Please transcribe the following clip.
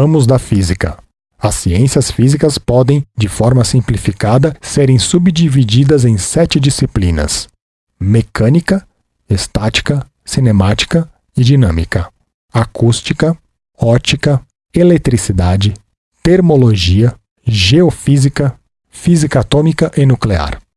Ramos da física. As ciências físicas podem, de forma simplificada, serem subdivididas em sete disciplinas: mecânica, estática, cinemática e dinâmica, acústica, ótica, eletricidade, termologia, geofísica, física atômica e nuclear.